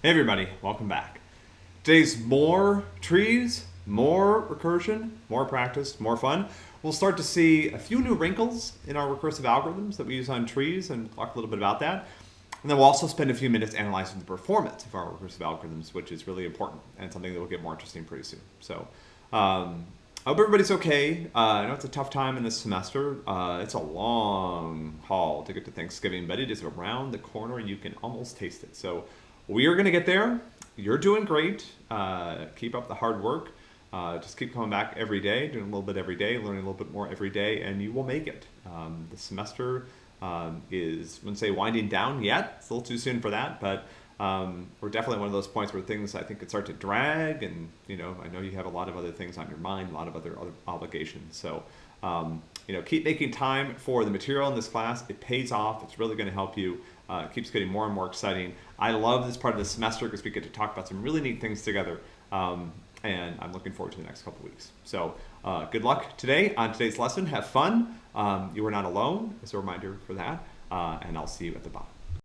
Hey everybody, welcome back. Today's more trees, more recursion, more practice, more fun. We'll start to see a few new wrinkles in our recursive algorithms that we use on trees and talk a little bit about that. And then we'll also spend a few minutes analyzing the performance of our recursive algorithms, which is really important and something that will get more interesting pretty soon. So um, I hope everybody's okay. Uh, I know it's a tough time in this semester. Uh, it's a long haul to get to Thanksgiving, but it is around the corner. You can almost taste it. So we are going to get there. You're doing great. Uh, keep up the hard work. Uh, just keep coming back every day, doing a little bit every day, learning a little bit more every day, and you will make it. Um, the semester um, is, I wouldn't say winding down yet. It's a little too soon for that, but um, we're definitely one of those points where things I think could start to drag, and you know I know you have a lot of other things on your mind, a lot of other other obligations. So um, you know keep making time for the material in this class. It pays off. It's really going to help you. Uh, it keeps getting more and more exciting. I love this part of the semester because we get to talk about some really neat things together. Um, and I'm looking forward to the next couple weeks. So uh, good luck today on today's lesson. Have fun. Um, you are not alone, as a reminder for that. Uh, and I'll see you at the bottom.